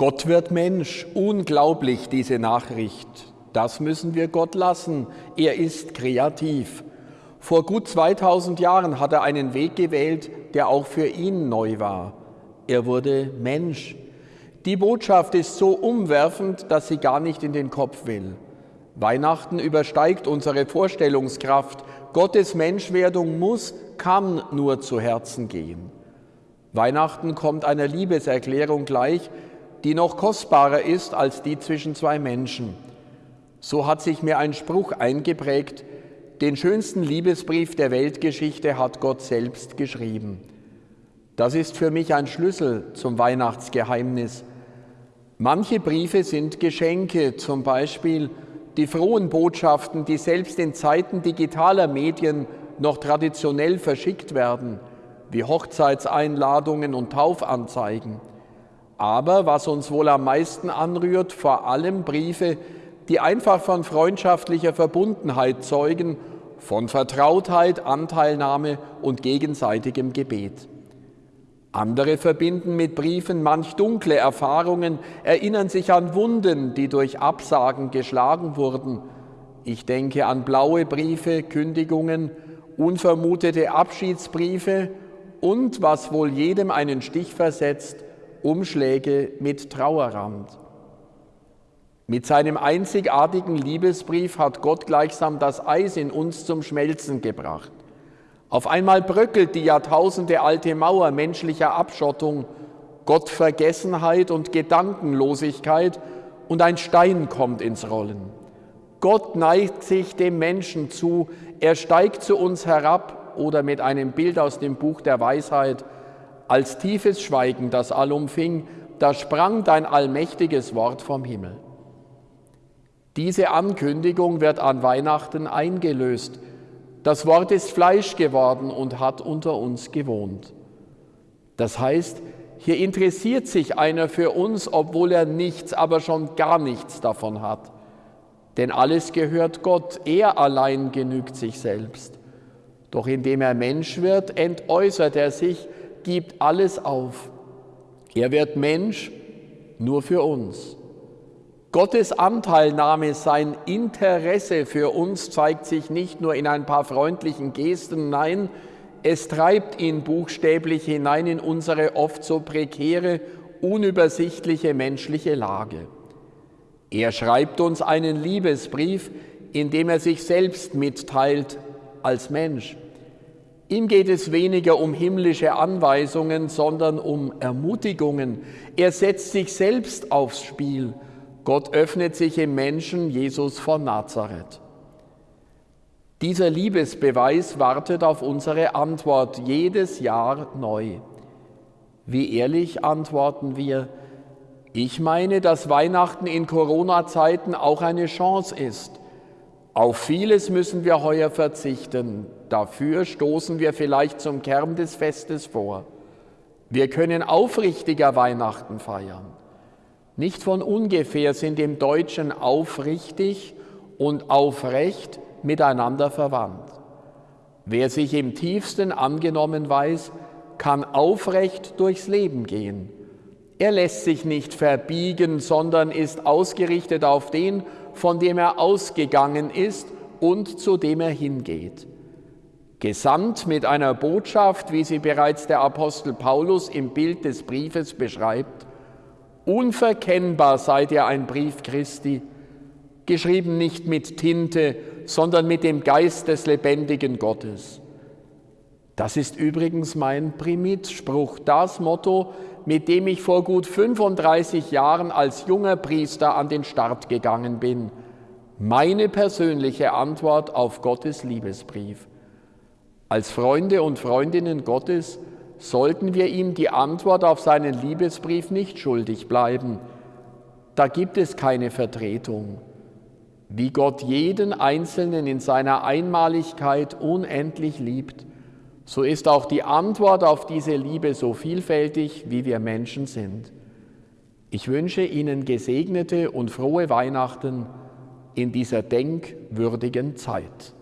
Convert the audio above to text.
Gott wird Mensch, unglaublich diese Nachricht. Das müssen wir Gott lassen. Er ist kreativ. Vor gut 2000 Jahren hat er einen Weg gewählt, der auch für ihn neu war. Er wurde Mensch. Die Botschaft ist so umwerfend, dass sie gar nicht in den Kopf will. Weihnachten übersteigt unsere Vorstellungskraft. Gottes Menschwerdung muss, kann nur zu Herzen gehen. Weihnachten kommt einer Liebeserklärung gleich, die noch kostbarer ist als die zwischen zwei Menschen. So hat sich mir ein Spruch eingeprägt, den schönsten Liebesbrief der Weltgeschichte hat Gott selbst geschrieben. Das ist für mich ein Schlüssel zum Weihnachtsgeheimnis. Manche Briefe sind Geschenke, zum Beispiel die frohen Botschaften, die selbst in Zeiten digitaler Medien noch traditionell verschickt werden, wie Hochzeitseinladungen und Taufanzeigen. Aber was uns wohl am meisten anrührt, vor allem Briefe, die einfach von freundschaftlicher Verbundenheit zeugen, von Vertrautheit, Anteilnahme und gegenseitigem Gebet. Andere verbinden mit Briefen manch dunkle Erfahrungen, erinnern sich an Wunden, die durch Absagen geschlagen wurden. Ich denke an blaue Briefe, Kündigungen, unvermutete Abschiedsbriefe und, was wohl jedem einen Stich versetzt, Umschläge mit Trauerrand. Mit seinem einzigartigen Liebesbrief hat Gott gleichsam das Eis in uns zum Schmelzen gebracht. Auf einmal bröckelt die Jahrtausende alte Mauer menschlicher Abschottung, Gottvergessenheit und Gedankenlosigkeit und ein Stein kommt ins Rollen. Gott neigt sich dem Menschen zu, er steigt zu uns herab oder mit einem Bild aus dem Buch der Weisheit, als tiefes Schweigen das allumfing, da sprang dein allmächtiges Wort vom Himmel. Diese Ankündigung wird an Weihnachten eingelöst. Das Wort ist Fleisch geworden und hat unter uns gewohnt. Das heißt, hier interessiert sich einer für uns, obwohl er nichts, aber schon gar nichts davon hat. Denn alles gehört Gott, er allein genügt sich selbst. Doch indem er Mensch wird, entäußert er sich, gibt alles auf. Er wird Mensch nur für uns. Gottes Anteilnahme, sein Interesse für uns zeigt sich nicht nur in ein paar freundlichen Gesten, nein, es treibt ihn buchstäblich hinein in unsere oft so prekäre, unübersichtliche menschliche Lage. Er schreibt uns einen Liebesbrief, in dem er sich selbst mitteilt als Mensch. Ihm geht es weniger um himmlische Anweisungen, sondern um Ermutigungen. Er setzt sich selbst aufs Spiel Gott öffnet sich im Menschen Jesus von Nazareth. Dieser Liebesbeweis wartet auf unsere Antwort jedes Jahr neu. Wie ehrlich antworten wir? Ich meine, dass Weihnachten in Corona-Zeiten auch eine Chance ist. Auf vieles müssen wir heuer verzichten. Dafür stoßen wir vielleicht zum Kern des Festes vor. Wir können aufrichtiger Weihnachten feiern. Nicht von ungefähr sind im Deutschen aufrichtig und aufrecht miteinander verwandt. Wer sich im tiefsten angenommen weiß, kann aufrecht durchs Leben gehen. Er lässt sich nicht verbiegen, sondern ist ausgerichtet auf den, von dem er ausgegangen ist und zu dem er hingeht. Gesandt mit einer Botschaft, wie sie bereits der Apostel Paulus im Bild des Briefes beschreibt, Unverkennbar seid ihr ein Brief Christi, geschrieben nicht mit Tinte, sondern mit dem Geist des lebendigen Gottes. Das ist übrigens mein Primitspruch, das Motto, mit dem ich vor gut 35 Jahren als junger Priester an den Start gegangen bin. Meine persönliche Antwort auf Gottes Liebesbrief. Als Freunde und Freundinnen Gottes sollten wir ihm die Antwort auf seinen Liebesbrief nicht schuldig bleiben. Da gibt es keine Vertretung. Wie Gott jeden Einzelnen in seiner Einmaligkeit unendlich liebt, so ist auch die Antwort auf diese Liebe so vielfältig, wie wir Menschen sind. Ich wünsche Ihnen gesegnete und frohe Weihnachten in dieser denkwürdigen Zeit.